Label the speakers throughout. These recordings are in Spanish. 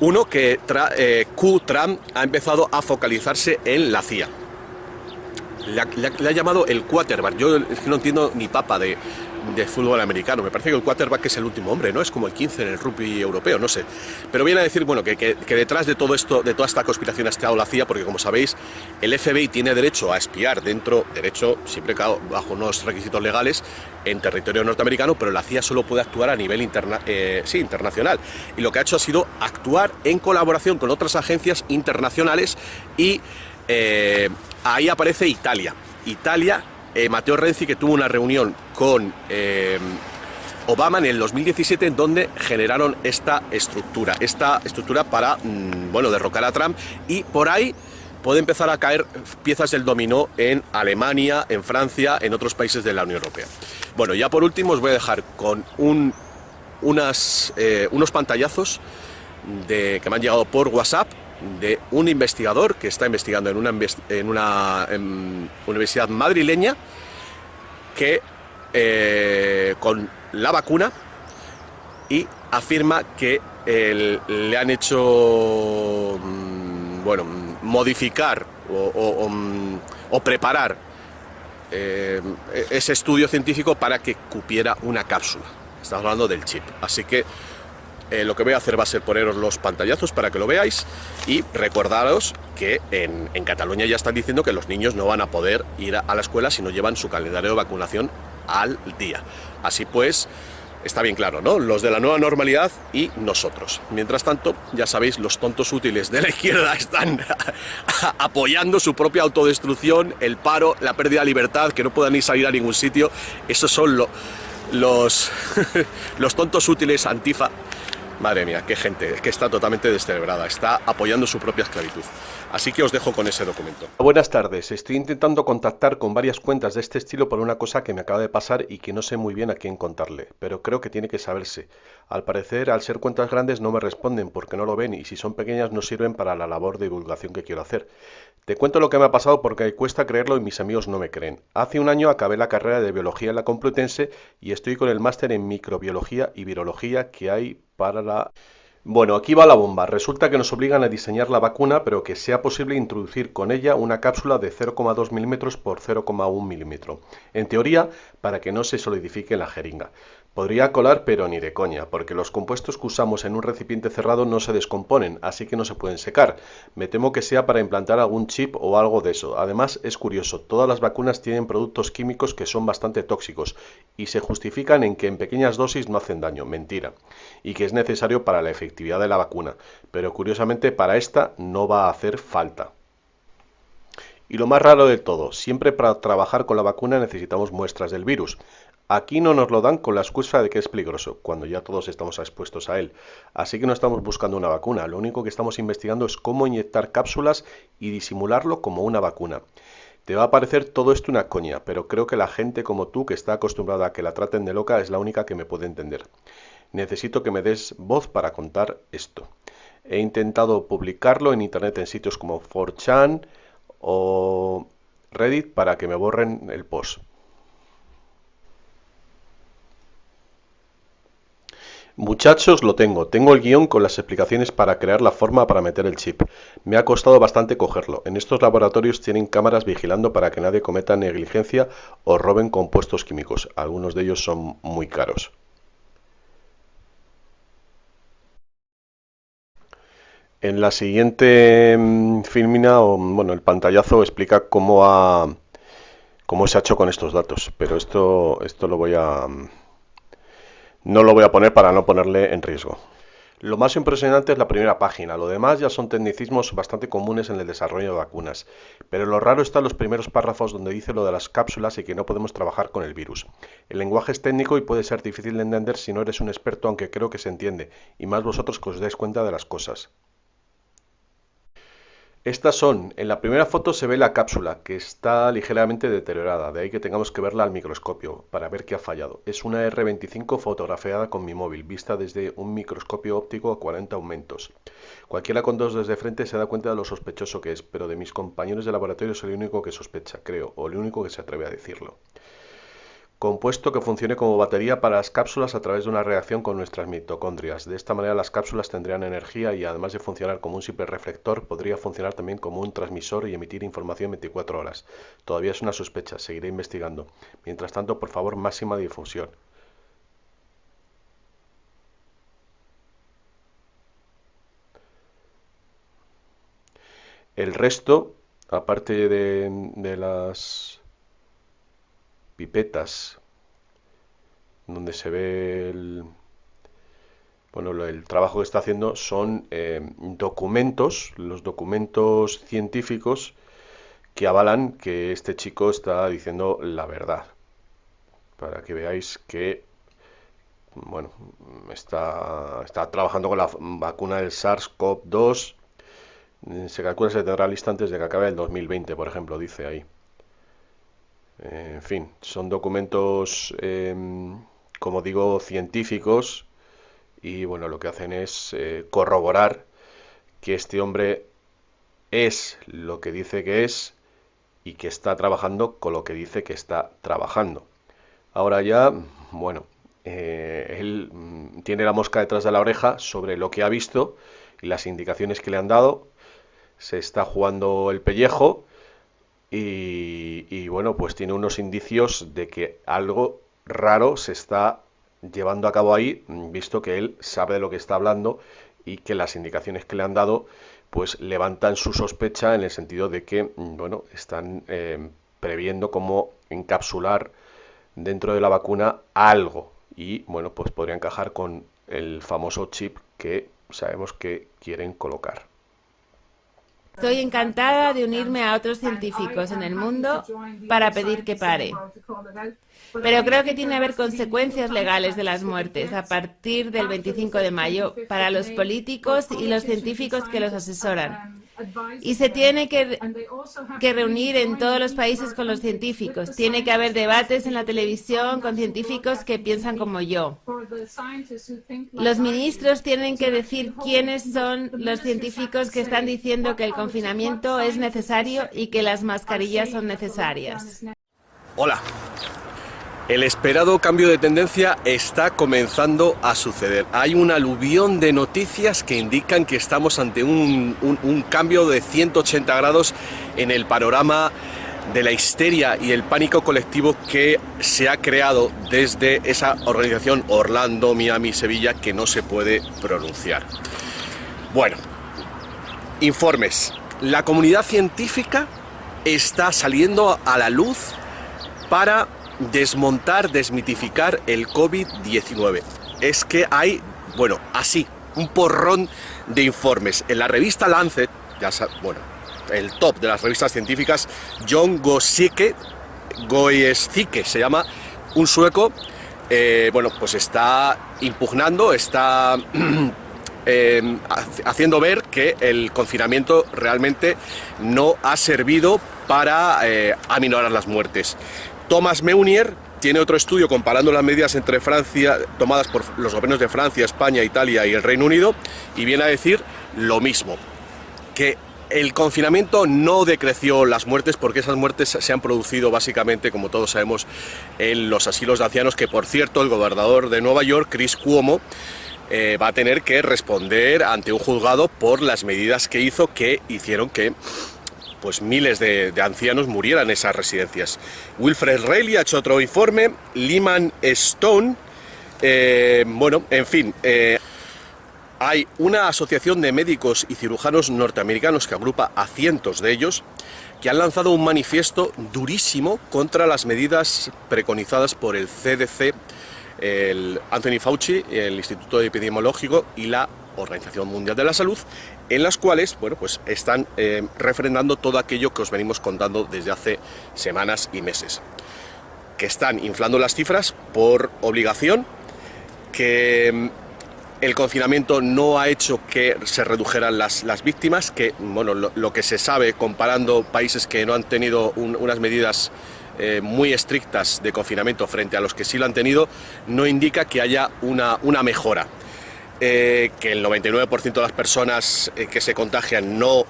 Speaker 1: Uno que eh, Q-Tram ha empezado a focalizarse en la CIA. Le ha, llamado el quarterback. Yo no entiendo ni papa de, de fútbol americano. Me parece que el quarterback es el último hombre, ¿no? Es como el 15 en el rugby europeo, no sé. Pero viene a decir, bueno, que, detrás de todo esto, de toda esta conspiración ha estado la CIA, porque como sabéis, el FBI tiene derecho a espiar dentro, derecho siempre bajo unos requisitos legales, en territorio norteamericano, pero la CIA solo puede actuar a nivel eh, sí, internacional. Y lo que ha hecho ha sido actuar en colaboración con otras agencias internacionales y eh, ahí aparece Italia. Italia eh, Mateo Renzi, que tuvo una reunión con eh, Obama en el 2017 en donde generaron esta estructura, esta estructura para, mm, bueno, derrocar a Trump y por ahí puede empezar a caer piezas del dominó en Alemania, en Francia, en otros países de la Unión Europea. Bueno, ya por último os voy a dejar con eh, unos pantallazos de, que me han llegado por WhatsApp de un investigador que está investigando en una, en una universidad madrileña que eh, con la vacuna y afirma que le han hecho mm, bueno, modificar o, preparar eh, ese estudio científico para que cupiera una cápsula. Estamos hablando del chip. Así que eh, lo que voy a hacer va a ser poneros los pantallazos para que lo veáis y recordaros que en, Cataluña ya están diciendo que los niños no van a poder ir a, la escuela si no llevan su calendario de vacunación al día. Así pues, está bien claro, ¿no? Los de la nueva normalidad y nosotros. Mientras tanto, ya sabéis, los tontos útiles de la izquierda están apoyando su propia autodestrucción, el paro, la pérdida de libertad, que no puedan ni salir a ningún sitio. Esos son los, los tontos útiles antifa Madre mía, qué gente, es que está totalmente descerebrada, está apoyando su propia esclavitud. Así que os dejo con ese documento.
Speaker 2: Buenas tardes, estoy intentando contactar con varias cuentas de este estilo por una cosa que me acaba de pasar y que no sé muy bien a quién contarle, pero creo que tiene que saberse. Al parecer, al ser cuentas grandes no me responden porque no lo ven y si son pequeñas no sirven para la labor de divulgación que quiero hacer. Te cuento lo que me ha pasado porque cuesta creerlo y mis amigos no me creen. Hace un año acabé la carrera de biología en la Complutense y estoy con el máster en microbiología y virología que hay para la... Bueno, aquí va la bomba. Resulta que nos obligan a diseñar la vacuna, pero que sea posible introducir con ella una cápsula de 0,2 milímetros por 0,1 milímetro. En teoría, para que no se solidifique la jeringa. Podría colar, pero ni de coña, porque los compuestos que usamos en un recipiente cerrado no se descomponen, así que no se pueden secar. Me temo que sea para implantar algún chip o algo de eso. Además, es curioso, todas las vacunas tienen productos químicos que son bastante tóxicos y se justifican en que en pequeñas dosis no hacen daño, mentira, y que es necesario para la efectividad de la vacuna, pero curiosamente para esta no va a hacer falta. Y lo más raro de todo, siempre para trabajar con la vacuna necesitamos muestras del virus. Aquí no nos lo dan con la excusa de que es peligroso, cuando ya todos estamos expuestos a él. Así que no estamos buscando una vacuna, lo único que estamos investigando es cómo inyectar cápsulas y disimularlo como una vacuna. Te va a parecer todo esto una coña, pero creo que la gente como tú que está acostumbrada a que la traten de loca es la única que me puede entender. Necesito que me des voz para contar esto. He intentado publicarlo en internet en sitios como 4chan o Reddit para que me borren el post. Muchachos, lo tengo. Tengo el guion con las explicaciones para crear la forma para meter el chip. Me ha costado bastante cogerlo. En estos laboratorios tienen cámaras vigilando para que nadie cometa negligencia o roben compuestos químicos. Algunos de ellos son muy caros. En la siguiente mm, filmina, bueno, el pantallazo explica cómo cómo se ha hecho con estos datos, pero esto esto lo voy a mm, no lo voy a poner para no ponerle en riesgo. Lo más impresionante es la primera página, lo demás ya son tecnicismos bastante comunes en el desarrollo de vacunas, pero lo raro está en los primeros párrafos donde dice lo de las cápsulas y que no podemos trabajar con el virus. El lenguaje es técnico y puede ser difícil de entender si no eres un experto, aunque creo que se entiende, y más vosotros que os dais cuenta de las cosas. Estas son, en la primera foto se ve la cápsula, que está ligeramente deteriorada, de ahí que tengamos que verla al microscopio, para ver qué ha fallado. Es una R25 fotografiada con mi móvil, vista desde un microscopio óptico a 40 aumentos. Cualquiera con dos desde frente se da cuenta de lo sospechoso que es, pero de mis compañeros de laboratorio soy el único que sospecha, creo, o el único que se atreve a decirlo.
Speaker 3: Compuesto que funcione como batería para las cápsulas a través de una reacción con nuestras mitocondrias. De esta manera las cápsulas tendrían energía y además de funcionar como un simple reflector, podría funcionar también como un transmisor y emitir información 24 horas. Todavía es una sospecha, seguiré investigando. Mientras tanto, por favor, máxima difusión. El resto, aparte de, de las pipetas donde se ve el, bueno, el trabajo que está haciendo son eh, documentos, los documentos científicos que avalan que este chico está diciendo la verdad. Para que veáis que bueno, está, está trabajando con la vacuna del SARS-CoV-2. Se calcula que se tendrá lista antes de que acabe el 2020, por ejemplo, dice ahí. En fin, son documentos, em, como digo, científicos y bueno, lo que hacen es eh, corroborar que este hombre es lo que dice que es y que está trabajando con lo que dice que está trabajando. Ahora ya, bueno, eh, él mm, tiene la mosca detrás de la oreja sobre lo que ha visto y las indicaciones que le han dado. Se está jugando el pellejo y, bueno, pues tiene unos indicios de que algo raro se está llevando a cabo ahí, visto que él sabe de lo que está hablando y que las indicaciones que le han dado pues levantan su sospecha en el sentido de que, bueno, están eh, previendo cómo encapsular dentro de la vacuna algo y, bueno, pues podría encajar con el famoso chip que sabemos que quieren colocar.
Speaker 4: Estoy encantada de unirme a otros científicos en el mundo para pedir que pare. Pero creo que tiene que haber consecuencias legales de las muertes a partir del 25 de mayo para los políticos y los científicos que los asesoran. Y se tiene que, reunir en todos los países con los científicos. Tiene que haber debates en la televisión con científicos que piensan como yo. Los ministros tienen que decir quiénes son los científicos que están diciendo que el confinamiento es necesario y que las mascarillas son necesarias.
Speaker 2: Hola, el esperado cambio de tendencia está comenzando a suceder. Hay un aluvión de noticias que indican que estamos ante un, cambio de 180 grados en el panorama de la histeria y el pánico colectivo que se ha creado desde esa organización Orlando, Miami, Sevilla, que no se puede pronunciar. Bueno, informes. La comunidad científica está saliendo a la luz para desmontar, desmitificar el COVID-19. Es que hay, bueno, así, un porrón de informes. En la revista Lancet, ya bueno, el top de las revistas científicas, John Gosicke, Goescike se llama, un sueco, eh, bueno, pues está impugnando, está eh, haciendo ver que el confinamiento realmente no ha servido para eh, aminorar las muertes. Thomas Meunier tiene otro estudio comparando las medidas entre Francia, tomadas por los gobiernos de Francia, España, Italia y el Reino Unido, y viene a decir lo mismo, que el confinamiento no decreció las muertes porque esas muertes se han producido básicamente, como todos sabemos, en los asilos de ancianos, que por cierto el gobernador de Nueva York, Chris Cuomo, eh, va a tener que responder ante un juzgado por las medidas que hizo que hicieron que pues miles de, ancianos murieran en esas residencias. Wilfred Reilly ha hecho otro informe, Lehman Stone, eh, bueno, en fin, eh, hay una asociación de médicos y cirujanos norteamericanos que agrupa a cientos de ellos que han lanzado un manifiesto durísimo contra las medidas preconizadas por el CDC, el Anthony Fauci, el Instituto Epidemiológico y la Organización Mundial de la Salud, en las cuales bueno, pues están eh, refrendando todo aquello que os venimos contando desde hace semanas y meses. Que están inflando las cifras por obligación, que mm, el confinamiento no ha hecho que se redujeran las, las víctimas, que bueno, lo, que se sabe comparando países que no han tenido unas medidas eh, muy estrictas de confinamiento frente a los que sí lo han tenido, no indica que haya una, una mejora. Eh, que el 99% de las personas eh, que se contagian no,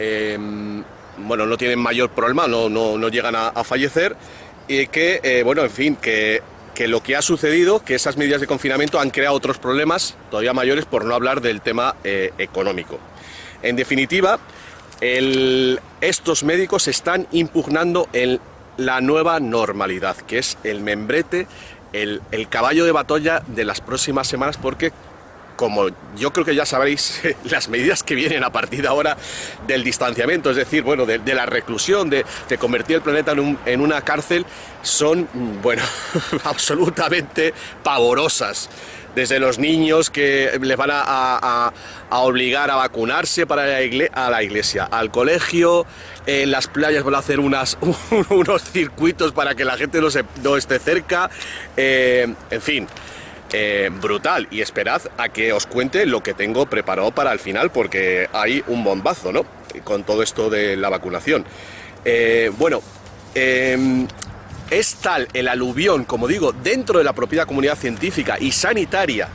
Speaker 2: em, bueno, no tienen mayor problema, no, no, llegan a, fallecer y que, eh, bueno, en fin, que, que, lo que ha sucedido, que esas medidas de confinamiento han creado otros problemas todavía mayores, por no hablar del tema económico. En definitiva, estos médicos están impugnando el, la nueva normalidad, que es el membrete, el, el caballo de batalla de las próximas semanas, porque como yo creo que ya sabréis, las medidas que vienen a partir de ahora del distanciamiento, es decir, bueno, de, la reclusión, de, convertir el planeta en, un, en una cárcel, son, bueno, absolutamente pavorosas desde los niños que les van a, obligar a vacunarse para la a la iglesia, al colegio, en las playas van a hacer unas, unos circuitos para que la gente no, se, no esté cerca, eh, en fin. Eh, brutal y esperad a que os cuente lo que tengo preparado para el final porque hay un bombazo, ¿no? Con todo esto de la vacunación. Eh, bueno, eh, es tal el aluvión, como digo, dentro de la propia comunidad científica y sanitaria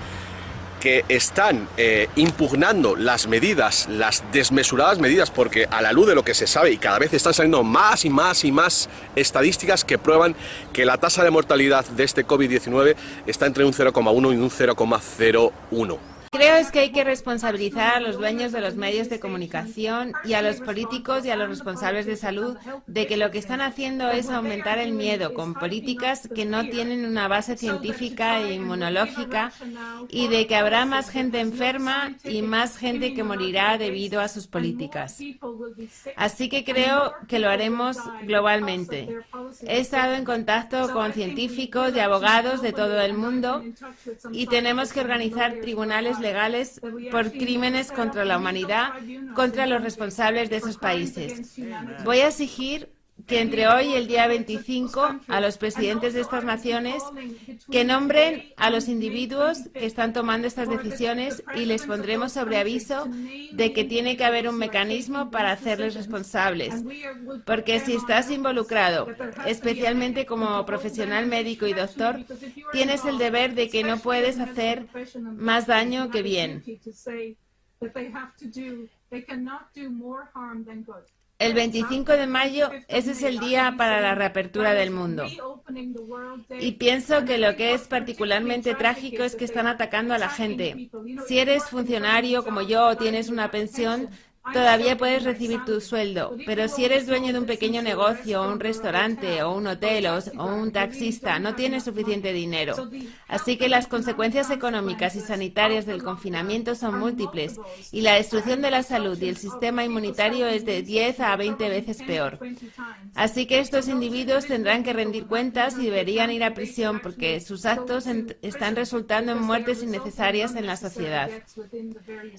Speaker 2: que están eh, impugnando las medidas, las desmesuradas medidas, porque a la luz de lo que se sabe y cada vez están saliendo más y más y más estadísticas que prueban que la tasa de mortalidad de este COVID-19 está entre un 0,1 y un 0,01.
Speaker 4: Creo es que hay que responsabilizar a los dueños de los medios de comunicación y a los políticos y a los responsables de salud de que lo que están haciendo es aumentar el miedo con políticas que no tienen una base científica e inmunológica y de que habrá más gente enferma y más gente que morirá debido a sus políticas. Así que creo que lo haremos globalmente. He estado en contacto con científicos y abogados de todo el mundo y tenemos que organizar tribunales legales por crímenes contra la humanidad contra los responsables de esos países. Voy a exigir que entre hoy y el día 25 a los presidentes de estas naciones que nombren a los individuos que están tomando estas decisiones y les pondremos sobre aviso de que tiene que haber un mecanismo para hacerles responsables. Porque si estás involucrado, especialmente como profesional médico y doctor, tienes el deber de que no puedes hacer más daño que bien. El 25 de mayo, ese es el día para la reapertura del mundo. Y pienso que lo que es particularmente trágico es que están atacando a la gente. Si eres funcionario como yo o tienes una pensión, Todavía puedes recibir tu sueldo, pero si eres dueño de un pequeño negocio, un restaurante, o un hotel, o un taxista, no tienes suficiente dinero. Así que las consecuencias económicas y sanitarias del confinamiento son múltiples, y la destrucción de la salud y el sistema inmunitario es de 10 a 20 veces peor. Así que estos individuos tendrán que rendir cuentas y deberían ir a prisión porque sus actos están resultando en muertes innecesarias en la sociedad.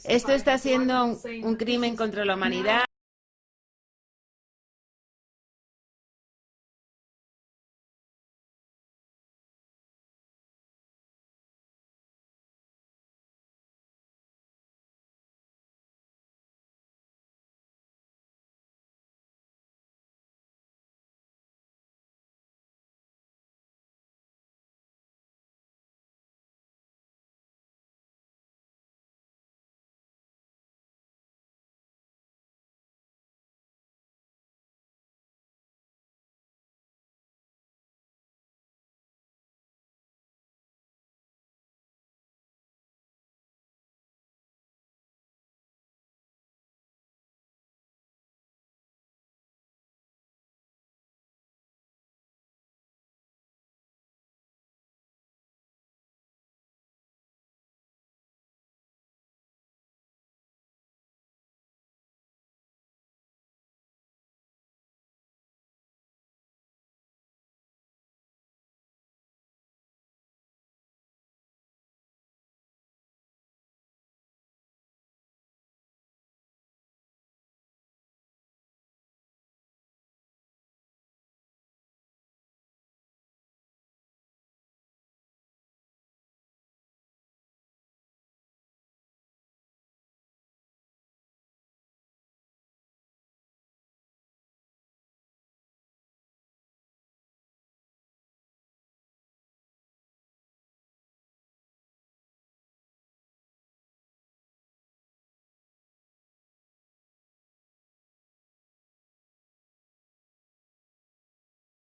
Speaker 4: Esto está siendo un, un contra la humanidad